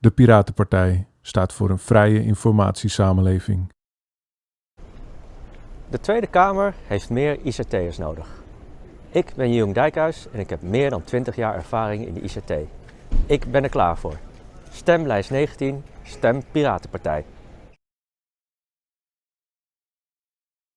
De Piratenpartij staat voor een vrije informatiesamenleving. De Tweede Kamer heeft meer ICT'ers nodig. Ik ben Jung Dijkhuis en ik heb meer dan 20 jaar ervaring in de ICT. Ik ben er klaar voor. Stem lijst 19, stem Piratenpartij.